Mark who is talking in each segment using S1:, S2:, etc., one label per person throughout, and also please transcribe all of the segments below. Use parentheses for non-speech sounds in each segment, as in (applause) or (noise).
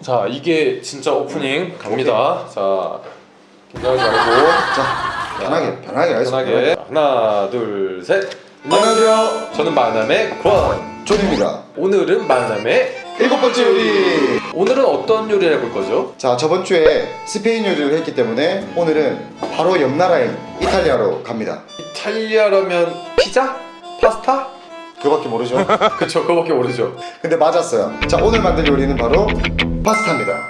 S1: 자 이게 진짜 오프닝 갑니다. 자 긴장하지 말고
S2: 자 편하게 편하게 하겠습니다
S1: 편하게 하나 둘 셋. 안녕하세요. 저는 만남의 권.
S2: 존입니다
S1: 오늘은 만남의
S2: 일곱 번째 요리
S1: 오늘은 어떤 요리를 해볼 거죠?
S2: 자 저번 주에 스페인 요리를 했기 때문에 오늘은 바로 옆 나라인 이탈리아로 갑니다
S1: 이탈리아라면 피자? 파스타?
S2: 그밖에 모르죠 (laughs)
S1: 그쵸 그거밖에 모르죠.
S2: 근데 맞았어요 자 오늘 만들 요리는 바로 파스타입니다.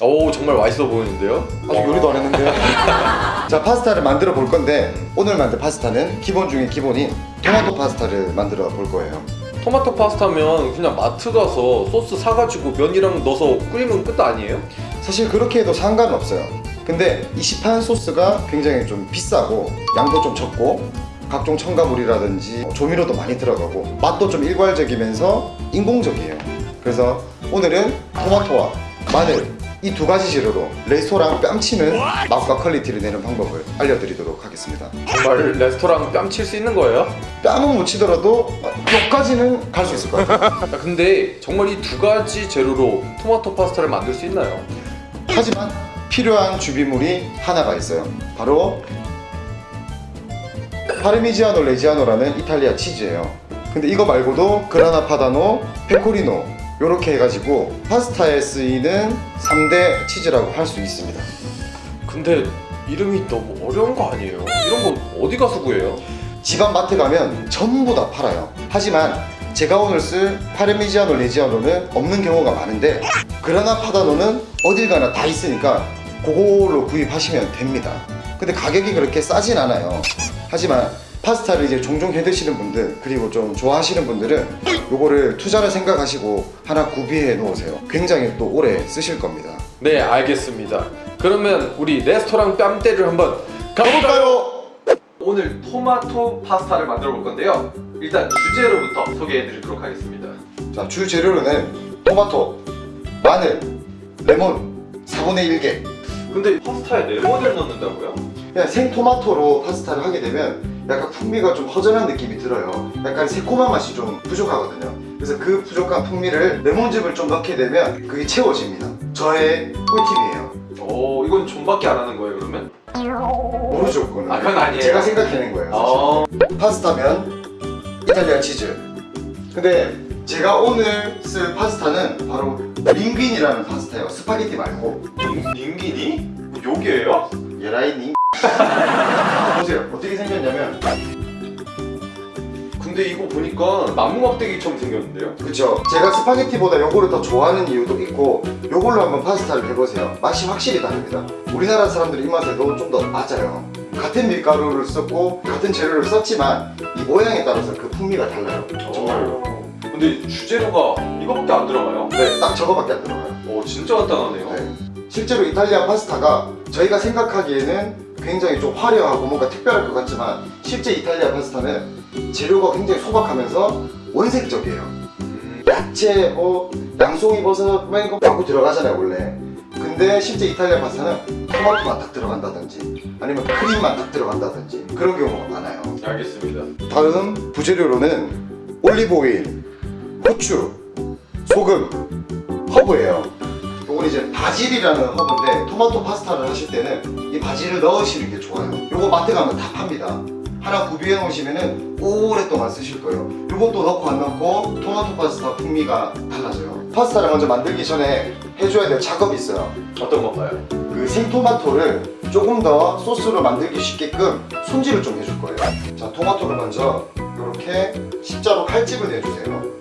S1: 오 정말 맛있어 보이는데요?
S2: 아직 요리도 안 했는데요? (laughs) 자 파스타를 만들어 볼 건데 오늘 만들 파스타는 기본 중에 기본인 토마토 파스타를 만들어 볼 거예요.
S1: 토마토 파스타면 그냥 마트 가서 소스 사가지고 면이랑 넣어서 끓이면 끝 아니에요?
S2: 사실 그렇게 해도 상관은 없어요. 근데 이 시판 소스가 굉장히 좀 비싸고 양도 좀 적고 각종 첨가물이라든지 조미료도 많이 들어가고 맛도 좀 일괄적이면서 인공적이에요. 그래서 오늘은 토마토와 마늘 이 두 가지 재료로 레스토랑 뺨치는 맛과 퀄리티를 내는 방법을 알려드리도록 하겠습니다.
S1: 정말 레스토랑 뺨칠 수 있는 거예요?
S2: 뺨은 못 치더라도 여기까지는 갈 수 있을 것 같아요.
S1: 야, 근데 정말 이 두 가지 재료로 토마토 파스타를 만들 수 있나요?
S2: 하지만 필요한 주비물이 하나가 있어요. 바로 파르미지아노 레지아노라는 이탈리아 치즈예요 근데 이거 말고도 그라나 파다노, 페코리노 이렇게 해가지고 파스타에 쓰이는 3대 치즈라고 할 수 있습니다
S1: 근데 이름이 너무 어려운 거 아니에요? 이런 거 어디 가서 구해요?
S2: 집안 마트 가면 전부 다 팔아요 하지만 제가 오늘 쓸 파르미지아노 레지아노는 없는 경우가 많은데 그라나 파다노는 어딜 가나 다 있으니까 그걸로 구입하시면 됩니다 근데 가격이 그렇게 싸진 않아요 하지만 파스타를 이제 종종 해 드시는 분들 그리고 좀 좋아하시는 분들은 요거를 투자를 생각하시고 하나 구비해 놓으세요. 굉장히 또 오래 쓰실 겁니다.
S1: 네 알겠습니다. 그러면 우리 레스토랑 뺨때를 한번 가볼까요? 오늘 토마토 파스타를 만들어 볼 건데요. 일단 주재료부터 소개해 드리도록 하겠습니다.
S2: 자, 주 재료로는 토마토, 마늘, 레몬 4분의 1개.
S1: 근데 파스타에 레몬을 넣는다고요?
S2: 그냥 생토마토로 파스타를 하게 되면 약간 풍미가 좀 허전한 느낌이 들어요 약간 새콤한 맛이 좀 부족하거든요 그래서 그 부족한 풍미를 레몬즙을 좀 넣게 되면 그게 채워집니다 저의 꿀팁이에요
S1: 오 이건 좀밖에 안 하는 거예요 그러면?
S2: 모르죠 그거는
S1: 아, 그건 아니에요.
S2: 제가 생각해낸 거예요 사실.
S1: 어...
S2: 파스타면 이탈리아 치즈 근데 제가 오늘 쓸 파스타는 바로 링귀니라는 파스타예요 스파게티 말고
S1: 닝기니? 뭐 요기예요?
S2: 예라이니 (laughs) 보세요 어떻게 생겼냐면
S1: 근데 이거 보니까 나무 막대기처럼 생겼는데요?
S2: 그쵸 제가 스파게티보다 요거를 더 좋아하는 이유도 있고 요걸로 한번 파스타를 해보세요 맛이 확실히 다릅니다 우리나라 사람들 입맛에도 좀 더 맞아요 같은 밀가루를 썼고 같은 재료를 썼지만 이 모양에 따라서 그 풍미가 달라요 정말로
S1: 어. 근데 주재료가 이거밖에 안 들어가요?
S2: 네딱 저거밖에 안 들어가요
S1: 오 진짜 간단하네요
S2: 네. 실제로 이탈리아 파스타가 저희가 생각하기에는 굉장히 좀 화려하고 뭔가 특별할 것 같지만 실제 이탈리아 파스타는 재료가 굉장히 소박하면서 원색적이에요.
S1: 음,
S2: 야채, 뭐 양송이 버섯 뭐 이런 거 많고 들어가잖아요 원래. 근데 실제 이탈리아 파스타는 토마토만 딱 들어간다든지 아니면 크림만 딱 들어간다든지 그런 경우가 많아요.
S1: 알겠습니다.
S2: 다음 부재료로는 올리브 오일, 후추, 소금, 허브예요 이건 이제 바질이라는 허브인데 토마토 파스타를 하실 때는 이 바질을 넣으시는 게 좋아요. 이거 마트 가면 다 팝니다. 하나 구비해 놓으시면 오랫동안 쓰실 거예요. 이것도 넣고 안 넣고 토마토 파스타 풍미가 달라져요. 파스타를 먼저 만들기 전에 해줘야 될 작업이 있어요.
S1: 어떤 건가요?
S2: 그 생토마토를 조금 더 소스로 만들기 쉽게끔 손질을 좀 해줄 거예요. 자 토마토를 먼저 이렇게 십자로 칼집을 내주세요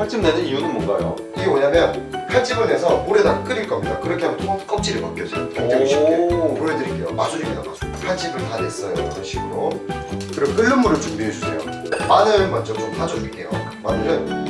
S1: 칼집 내는 이유는 뭔가요?
S2: 이게 뭐냐면 칼집을 내서 물에다 끓일 겁니다. 그렇게 하면 토마토 껍질이 벗겨져요. 굉장히 쉽게
S1: 오.
S2: 보여드릴게요. 마술입니다 마술. 칼집을 다 냈어요. 이런 식으로. 그리고 끓는 물을 준비해 주세요. 마늘 먼저 좀 다져줄게요. 마늘은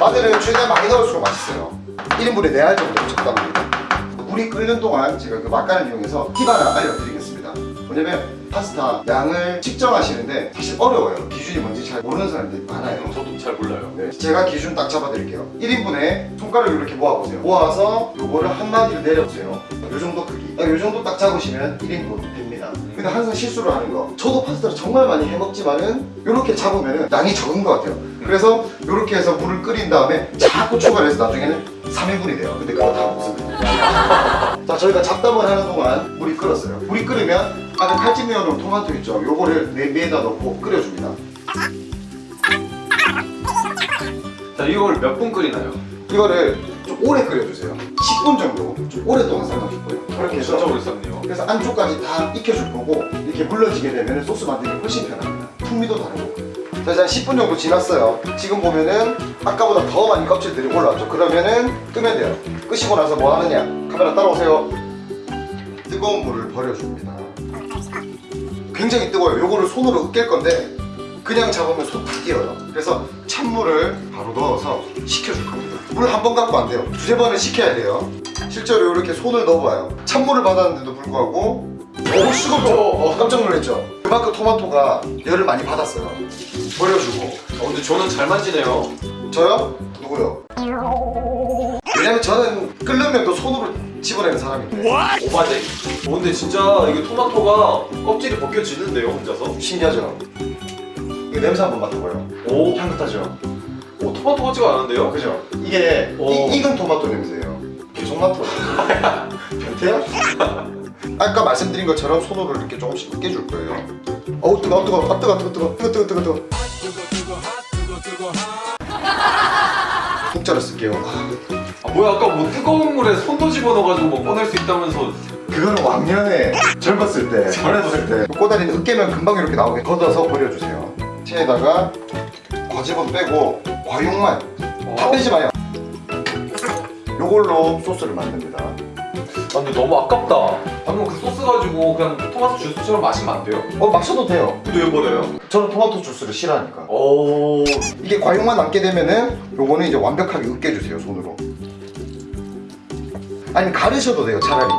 S2: 마늘은 최대한 많이 넣을수록 맛있어요. 1인분에 4알 정도 적당합니다. 물이 끓는 동안 제가 그 막간을 이용해서 팁 하나 알려드리겠습니다. 뭐냐면 파스타 양을 측정하시는데 사실 어려워요. 기준이 뭔지 잘 모르는 사람들이 많아요.
S1: 저도 잘 몰라요.
S2: 네, 제가 기준 딱 잡아드릴게요. 1인분에 손가락을 이렇게 모아보세요. 모아서 요거를 한 마디를 내려보세요. 요 정도 크기. 딱요 정도 딱 잡으시면 1인분 됩니다. 근데 항상 실수를 하는 거. 저도 파스타를 정말 많이 해먹지만은 이렇게 잡으면 양이 적은 것 같아요. 그래서 이렇게 해서 물을 끓인 다음에 자꾸 추가해서 나중에는 3인분이 돼요. 근데 그거 다 없습니다 (laughs) 자 저희가 잡담을 하는 동안 물이 끓었어요. 물이 끓으면 아까 칼집 내어놓은 토마토 있죠? 요거를 냄비에다 넣고 끓여줍니다.
S1: 자 이걸 몇 분 끓이나요?
S2: 이거를 좀 오래 끓여주세요. 10분 정도. 좀 오랫동안 삶아줄 거예요. 그렇게 해서
S1: 진짜 오래 썼네요.
S2: 그래서 안쪽까지 다 익혀줄 거고 이렇게 물러지게 되면 소스 만들기 훨씬 편합니다. 풍미도 다르고. 자 이제 한 10분 정도 지났어요. 지금 보면은 아까보다 더 많이 껍질들이 올라왔죠? 그러면은 끄면 돼요. 끄시고 나서 뭐 하느냐? 카메라 따라오세요. 뜨거운 물을 버려줍니다 굉장히 뜨거워요. 요거를 손으로 으깰 건데 그냥 잡으면 손다 뛰어요. 그래서 찬물을 바로 넣어서 식혀줄 겁니다. 물 한 번 갖고 안 돼요. 두세 번은 식혀야 돼요. 실제로 이렇게 손을 넣어봐요. 찬물을 받았는데도 불구하고 너무 식었죠? 어, 깜짝 놀랐죠? 그만큼 토마토가 열을 많이 받았어요. 버려주고.
S1: 어, 근데 저는 잘 만지네요.
S2: 저요? 누구요? 왜냐면 저는 끓는 또 손으로 집어내는 사람인데
S1: 오마제 어, 근데 진짜 이게 토마토가 껍질이 벗겨지는데요 혼자서
S2: 신기하죠? 이거 냄새 한번 맡아봐요
S1: 오,
S2: 향긋하죠?
S1: 오 토마토 같지가 않은데요?
S2: 그죠? 이게
S1: 오.
S2: 이, 익은 토마토 냄새예요 계속 맡아 변태야? 아까 말씀드린 것처럼 손으로 이렇게 조금씩 으깨줄 거예요 어우 뜨거워 뜨거워 아 뜨거워 뜨거워 뜨거워 뜨거워 뜨거워 뜨거워 국자를 쓸게요. 아,
S1: 아 뭐야 아까 뭐 뜨거운 물에 손도 집어넣어가지고 뭐 꺼낼 수 있다면서.
S2: 그거는 왕년에 젊었을 때 (laughs) 젊었을 때. 꼬다리는 으깨면 금방 이렇게 나오게 걷어서 버려주세요. 체에다가 과즙은 빼고 과육만. 다 빼지 마요. 요걸로 소스를 만듭니다
S1: 아 근데 너무 아깝다. 방금 그 소스 가지고 그냥 토마토 주스처럼 마시면 안 돼요?
S2: 어 마셔도 돼요.
S1: 근데 왜 버려요?
S2: 저는 토마토 주스를 싫어하니까.
S1: 오.
S2: 이게 과육만 남게 되면은 요거는 이제 완벽하게 으깨주세요 손으로. 아니면 가르셔도 돼요 차라리.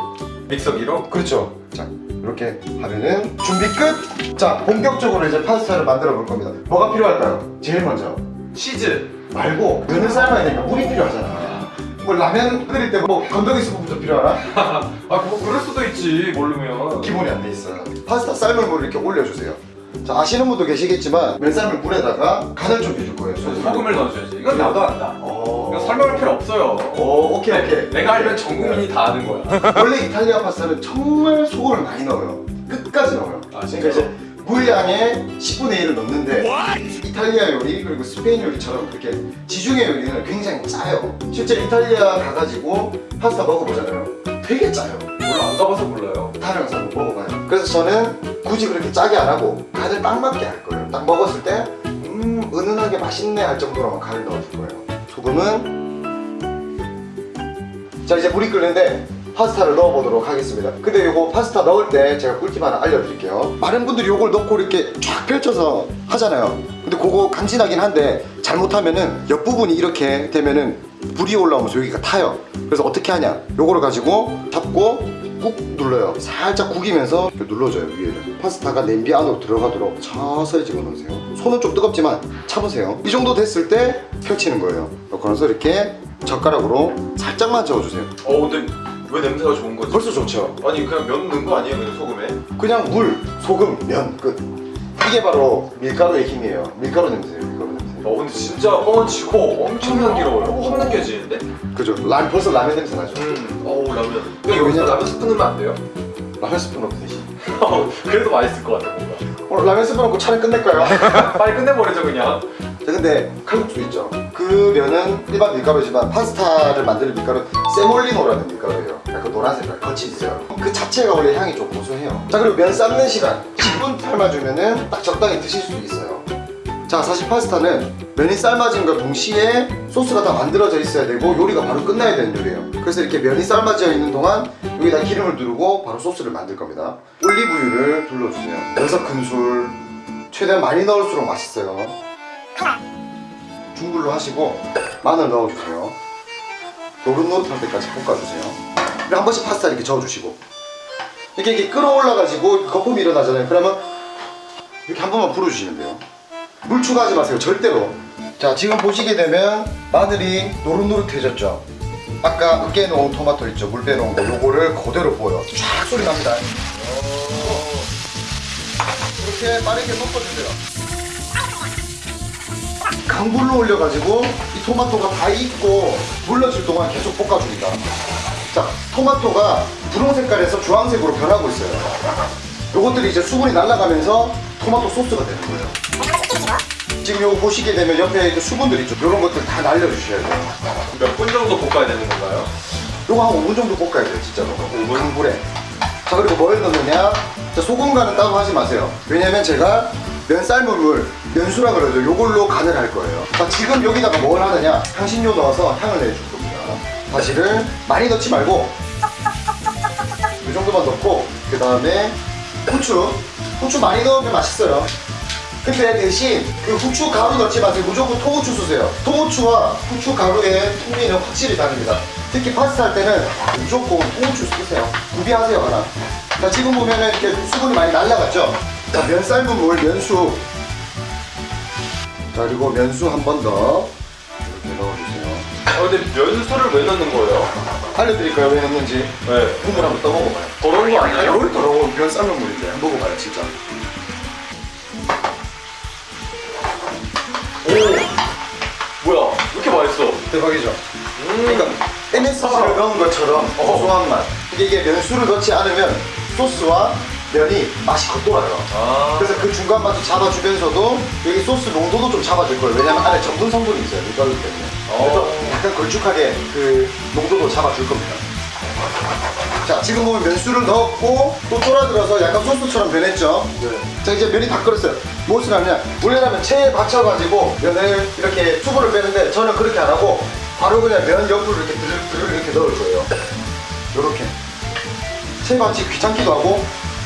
S1: 믹서기로?
S2: 그렇죠. 자 이렇게 하면은 준비 끝! 자 본격적으로 이제 파스타를 만들어 볼 겁니다. 뭐가 필요할까요? 제일 먼저.
S1: 치즈.
S2: 말고 면을 삶아야 되니까 물이 필요하잖아 뭐 라면 끓일 때 뭐 건더기 스프부터 필요하나? (laughs)
S1: 아 그거 그럴 수도 있지 모르면.
S2: 기본이 안 돼 있어요. 파스타 삶은 물을 이렇게 올려주세요. 자 아시는 분도 계시겠지만 면 삶은 물에다가 간을 좀 해줄 거예요.
S1: 소금을 넣어줘야지. 이건 나도 안다.
S2: 어...
S1: 이거 설명할 필요 없어요.
S2: 오 오케이 오케이.
S1: 내가 알면 전 국민이 다 아는 거야.
S2: 원래 이탈리아 파스타는 정말 소금을 많이 넣어요. 끝까지 넣어요.
S1: 아,
S2: 그러니까? 이제 물량의 10분의 1을 넣는데 이탈리아 요리 그리고 스페인 요리처럼 그렇게 지중해 요리는 굉장히 짜요. 실제 이탈리아 가가지고 파스타 먹어보잖아요. 되게 짜요.
S1: 몰라 안 가봐서 몰라요.
S2: 다른 한번 먹어봐요. 그래서 저는 굳이 그렇게 짜게 안 하고 간을 딱 맞게 할 거예요. 딱 먹었을 때 음, 은은하게 맛있네 할 정도로만 간을 넣어줄 거예요. 소금은. 자 이제 물이 끓는데 파스타를 넣어보도록 하겠습니다. 근데 요거 파스타 넣을 때 제가 꿀팁 하나 알려드릴게요. 많은 분들이 요걸 넣고 이렇게 쫙 펼쳐서 하잖아요. 근데 그거 간지나긴 한데 잘못하면은 옆부분이 이렇게 되면은 불이 올라오면서 여기가 타요. 그래서 어떻게 하냐? 요거를 가지고 잡고 꾹 눌러요. 살짝 구기면서 눌러줘요 위에를. 파스타가 냄비 안으로 들어가도록 서서히 집어넣으세요. 손은 좀 뜨겁지만 참으세요. 이 정도 됐을 때 펼치는 거예요. 그래서 이렇게 젓가락으로 살짝만 저어주세요.
S1: 어 근데 왜 냄새가 좋은 거지?
S2: 벌써 좋죠
S1: 아니 그냥 면 넣은 거 아니에요 그냥 소금에?
S2: 그냥 물, 소금, 면 끝. 이게 바로 밀가루의 힘이에요. 밀가루 냄새예요. 밀가루 냄새.
S1: 어 근데 진짜 뻥치고 엄청 향기로워요 확 느껴지는데?
S2: 그죠? 라 벌써 라면 냄새 나죠?
S1: 음 어우 라면 그냥 여기서
S2: 왜냐면-
S1: 라면 스프 넣으면 안 돼요?
S2: 라면 스프 넣고 드시.
S1: 그래도 맛있을 것 같아 뭔가
S2: 오늘 라면 스프 넣고 촬영 끝낼까요? 자
S1: 빨리 끝내버리죠 그냥
S2: 근데 칼국수 있죠? 그 면은 일반 밀가루지만 파스타를 만드는 밀가루 세몰리노라는 밀가루예요. 약간 노란 색깔 거친 있어요. 그 자체가 원래 향이 좀 고소해요. 자 그리고 면 삶는 시간 10분 삶아주면은 딱 적당히 드실 수 있어요. 자 사실 파스타는 면이 삶아진과 동시에 소스가 다 만들어져 있어야 되고 요리가 바로 끝나야 되는 요리예요 그래서 이렇게 면이 삶아져 있는 동안 여기다 기름을 두르고 바로 소스를 만들 겁니다 올리브유를 둘러주세요 여섯 큰술 최대한 많이 넣을수록 맛있어요 중불로 하시고 마늘 넣어주세요. 노릇노릇할 때까지 볶아주세요. 그리고 한 번씩 파스타 이렇게 저어주시고. 이렇게 이렇게 끓어올라가지고 거품이 일어나잖아요. 그러면 이렇게 한 번만 불어주시면 돼요. 물 추가하지 마세요. 절대로. 자 지금 보시게 되면 마늘이 노릇노릇해졌죠? 아까 으깨놓은 토마토 있죠? 물 빼놓은 거. 요거를 그대로 부어요. 쫙 소리 납니다. 이렇게 빠르게 섞어주세요. 강불로 올려가지고 이 토마토가 다 익고 물러질 동안 계속 볶아줍니다. 자, 토마토가 분홍 색깔에서 주황색으로 변하고 있어요. 요것들이 이제 수분이 날아가면서 토마토 소스가 되는 거예요. 지금 요거 보시게 되면 옆에 이제 수분들 있죠. 요런 것들 다 날려주셔야 돼요.
S1: 몇 분 정도 볶아야 되는 건가요?
S2: 요거 한 5분 정도 볶아야 돼요, 진짜로.
S1: 5분?
S2: 강불에. 자, 그리고 뭘 넣느냐? 자, 소금 간은 따로 하지 마세요. 왜냐면 제가 면 삶은 물, 면수라 그러죠. 요걸로 간을 할 거예요. 자, 지금 여기다가 뭘 하느냐? 향신료 넣어서 향을 내줄 겁니다. 다시를 많이 넣지 말고 이 정도만 넣고 그 다음에 후추. 후추 많이 넣으면 맛있어요. 근데 대신 그 후추 가루 넣지 마세요. 무조건 통후추 쓰세요. 통후추와 후추 가루의 풍미는 확실히 다릅니다. 특히 파스타 할 때는 무조건 통후추 쓰세요. 구비하세요 하나. 자 지금 보면은 이렇게 수분이 많이 날라갔죠. 자 면 삶은 물 면수. 자 그리고 면수 한 번 더 이렇게 넣어주세요.
S1: 아 근데 면수를 왜 넣는 거예요?
S2: 알려드릴까요 왜 넣는지?
S1: 네.
S2: 국물 한번 떠먹어봐요.
S1: 더러운 거 아니에요?
S2: 뭘 더러운 면 삶은 물인데 먹어봐요 진짜.
S1: 오 뭐야 왜 이렇게 맛있어?
S2: 대박이죠.
S1: 음.
S2: 그러니까 MSG를 넣은 것처럼
S1: 어.
S2: 고소한 맛. 이게, 이게 면수를 넣지 않으면 소스와 면이 맛이 겉돌아요.
S1: 아
S2: 그래서 그 중간 맛을 잡아주면서도 여기 소스 농도도 좀 잡아줄 거예요. 왜냐면 안에 전분 성분이 있어요. 밀가루 때문에. 그래서
S1: 어.
S2: 약간 걸쭉하게 그 농도도 잡아줄 겁니다. 자, 지금 보면 면수를 넣었고 또 쫄아들어서 약간 소스처럼 변했죠.
S1: 네.
S2: 자, 이제 면이 다 끓었어요. 무엇을 하냐? 원래라면 체에 받쳐가지고 면을 이렇게 수분을 빼는데 저는 그렇게 안 하고 바로 그냥 면 옆으로 이렇게 드르르 이렇게 넣을 거예요. 요렇게. 체에 받치 귀찮기도 하고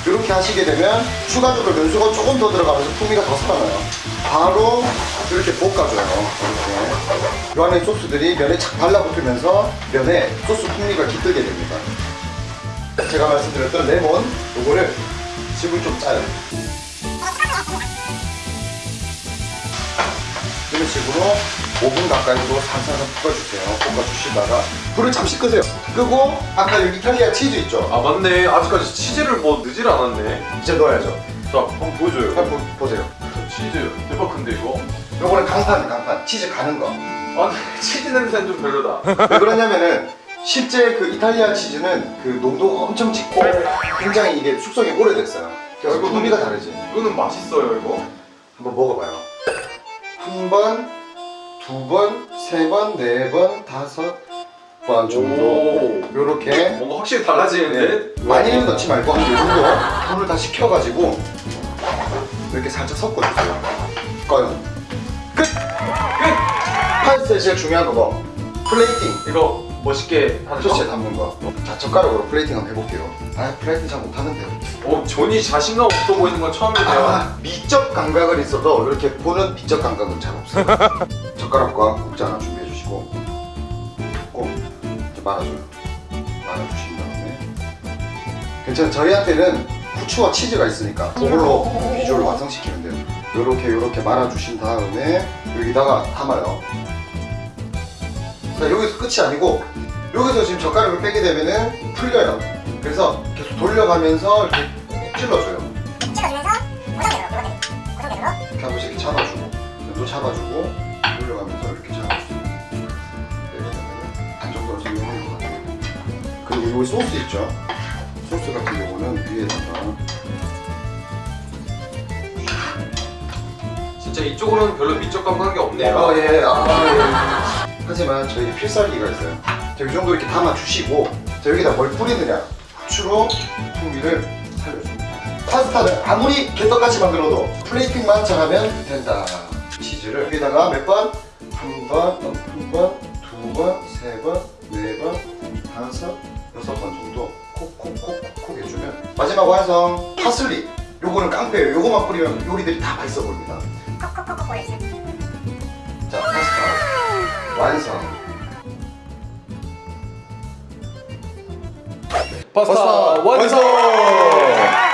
S2: 이렇게 하시게 되면 추가적으로 면수가 조금 더 들어가면서 풍미가 더 살아나요. 바로 이렇게 볶아줘요. 이렇게. 요 안에 소스들이 면에 착 달라붙으면서 면에 소스 풍미가 깃들게 됩니다. 제가 말씀드렸던 레몬 요거를 즙을 좀 짜요. 이런 식으로 5분 가까이 도 살살 볶아주세요. 볶아주시다가 불을 잠시 끄세요. 끄고 아까 여기 이탈리아 치즈 있죠?
S1: 아 맞네 아직까지 치즈를 뭐 넣질 않았네
S2: 이제 넣어야죠.
S1: 자 한번 보여줘요
S2: 한번 보- 보세요.
S1: 치즈 대박 큰데 이거?
S2: 요거는 강판, 강판. 치즈 가는 거.
S1: 아 근데 (laughs) 치즈 냄새는 좀 별로다
S2: 왜 그러냐면은 실제 그 이탈리아 치즈는 그 농도가 엄청 짙고 굉장히 이게 숙성이 오래됐어요. 그래서
S1: 이거
S2: 풍미가 다르지.
S1: 이거는 맛있어요 이거
S2: 한번 먹어봐요. 한 번, 두 번, 세 번, 네 번, 다섯 번 정도.
S1: 오.
S2: 요렇게
S1: 뭔가 확실히 달라지는데?
S2: 네. 많이는 넣지 말고 한이 정도 불을 다 식혀가지고 이렇게 살짝 섞어주세요. 꺼요. 끝! 끝! 파스타에 제일 중요한 거 뭐? 플레이팅.
S1: 이거 멋있게 하는 거?
S2: 소스에 담는 거. 자, 젓가락으로 플레이팅 한번 해볼게요. 아, 플레이팅 잘 못하는데요.
S1: 어, 전이 자신감 없어 보이는 건 처음이네요
S2: 아, 미적 감각은 있어도 이렇게 보는 미적 감각은 잘 없어요. (laughs) 젓가락과 국자 하나 준비해 주시고 꼭 이렇게 말아줘요. 말아주신 다음에 괜찮아요. 저희한테는 후추와 치즈가 있으니까 그걸로 비주얼을 완성시키면 돼요. 요렇게 요렇게 말아주신 다음에 여기다가 담아요. 자, 여기서 끝이 아니고 여기서 지금 젓가락을 빼게 되면은 풀려요. 그래서 계속 돌려가면서 이렇게 꾹 찔러줘요.
S3: 고정되도록 고정되도록 고정되도록
S2: 이렇게 한 번씩 이렇게 잡아주고 또 잡아주고 돌려가면서 이렇게 잡아주고 반 정도로 성공할 것 같아요. 그리고 여기 소스 있죠? 소스 같은 경우는 위에다가
S1: 진짜 이쪽으로는 별로 미적 감각이 없네요.
S2: 아, 예. 아, 예. 하지만 저희 필살기가 있어요. 자, 이 정도 이렇게 담아주시고 자, 여기다 뭘 뿌리느냐? 후추로 풍미를 살려줍니다. 파스타는 아무리 개떡같이 만들어도 플레이팅만 잘하면 된다 치즈를 여기다가 몇 번? 한 번, 한 번, 두 번, 세 번, 네 번, 다섯, 여섯 번 정도 콕콕콕콕 해주면 마지막 완성 파슬리 요거는 깡패예요 요거만 뿌리면 요리들이 다 맛있어 보입니다
S3: 콕콕콕콕 보여주세요
S2: 자, 파스타 완성.
S1: 파스타
S2: 파스타
S1: 완성!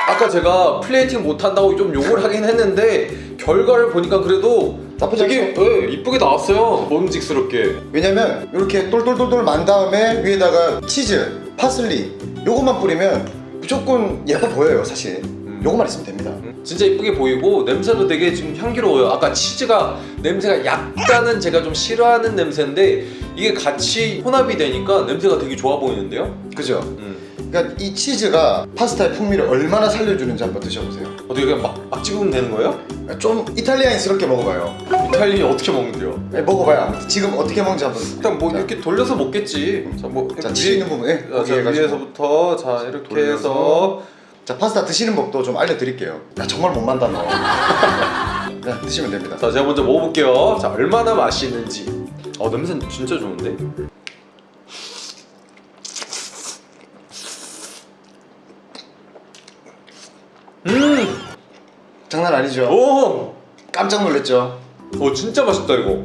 S1: 아까 제가 플레이팅 못한다고 좀 욕을 하긴 했는데 결과를 보니까 그래도
S2: 나쁘지
S1: 되게 예, 이쁘게 나왔어요 먹음직스럽게
S2: 왜냐면 이렇게 똘똘똘똘 만 다음에 위에다가 치즈, 파슬리 요것만 뿌리면 무조건 예뻐 보여요, 사실. 요것만 있으면 됩니다.
S1: 진짜 이쁘게 보이고 냄새도 되게 지금 향기로워요. 아까 치즈가 냄새가 약간은 제가 좀 싫어하는 냄새인데 이게 같이 혼합이 되니까 냄새가 되게 좋아 보이는데요?
S2: 그죠?
S1: 음.
S2: 그러니까 이 치즈가 파스타의 풍미를 얼마나 살려주는지 한번 드셔보세요.
S1: 어떻게 그냥 막, 막 찍으면 되는 거예요?
S2: 좀 이탈리아인스럽게 먹어봐요.
S1: 이탈리아 어떻게 먹는데요?
S2: 네, 먹어봐요. 지금 어떻게 먹는지 한번.
S1: 일단 뭐
S2: 자,
S1: 이렇게 돌려서 먹겠지. 자,
S2: 뭐자 있는 부분에
S1: 자, 자. 위에서부터 자 이렇게
S2: 돌려서.
S1: 해서
S2: 자 파스타 드시는 법도 좀 알려드릴게요. 야 정말 못 만다 너. (laughs) 네, 드시면 됩니다.
S1: 자 제가 먼저 먹어볼게요. 자 얼마나 맛있는지. 어 냄새 진짜 좋은데? 음,
S2: 장난 아니죠?
S1: 오,
S2: 깜짝 놀랐죠?
S1: 오 진짜 맛있다 이거.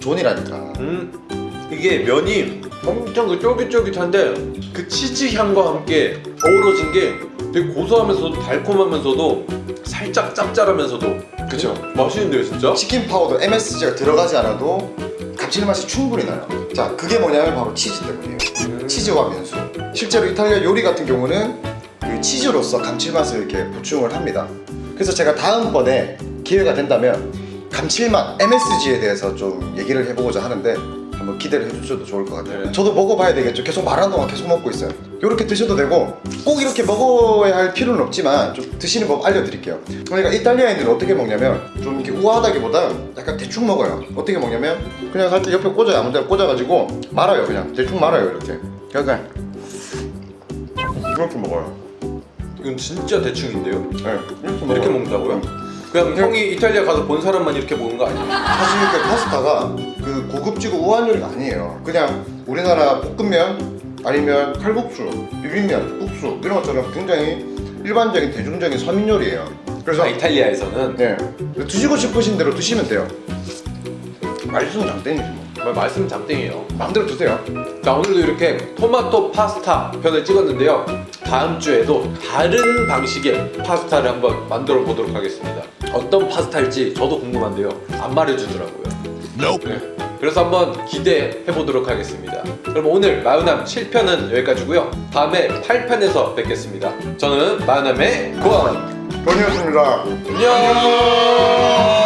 S2: 존이라니까.
S1: 음, 이게 면이 엄청 그 쫄깃쫄깃한데 그 치즈 향과 함께 어우러진 게 되게 고소하면서도 달콤하면서도 살짝 짭짤하면서도
S2: 그죠?
S1: 맛있는데요 진짜?
S2: 치킨 파우더 MSG가 들어가지 않아도 감칠맛이 충분히 나요. 자, 그게 뭐냐면 바로 치즈 때문이에요. 치즈와 면수. 실제로 이탈리아 요리 같은 경우는 그 치즈로서 감칠맛을 이렇게 보충을 합니다. 그래서 제가 다음번에 기회가 된다면 감칠맛 MSG에 대해서 좀 얘기를 해보고자 하는데 한번 기대를 해주셔도 좋을 것 같아요.
S1: 네.
S2: 저도 먹어봐야 되겠죠. 계속 말하는 동안 계속 먹고 있어요. 이렇게 드셔도 되고 꼭 이렇게 먹어야 할 필요는 없지만 좀 드시는 법 알려드릴게요. 그러니까 이탈리아인들은 어떻게 먹냐면 좀 이렇게 우아하다기보다 약간 대충 먹어요. 어떻게 먹냐면 그냥 살짝 옆에 꽂아요. 아무 데나 꽂아가지고 말아요. 그냥 대충 말아요. 이렇게. 약간 이렇게 먹어요.
S1: 이건 진짜 대충인데요?
S2: 네, 이렇게, 먹어요.
S1: 이렇게 먹는다고요? 그냥
S2: 그냥-
S1: 형이 이탈리아 가서 본 사람만 이렇게 먹는 거 아니에요?
S2: 사실 그 파스타가 그 고급지고 우아한 요리가 아니에요. 그냥 우리나라 볶음면 아니면 칼국수, 비빔면, 국수 이런 것처럼 굉장히 일반적인 대중적인 서민 요리예요. 그래서
S1: 아, 이탈리아에서는
S2: 네 드시고 싶으신 대로 드시면 돼요. 맛있으면 장땡이지 뭐.
S1: 말씀 장땡이에요.
S2: 마음대로 드세요.
S1: 자 오늘도 이렇게 토마토 파스타 편을 찍었는데요. 다음 주에도 다른 방식의 파스타를 한번 만들어 보도록 하겠습니다. 어떤 파스타일지 저도 궁금한데요. 안 말해주더라고요. 네. 그래서 한번 기대해 보도록 하겠습니다. 그럼 오늘 마요남 7편은 여기까지고요. 다음에 8편에서 뵙겠습니다. 저는 마요남의 고원
S2: 돈이었습니다.
S1: 안녕.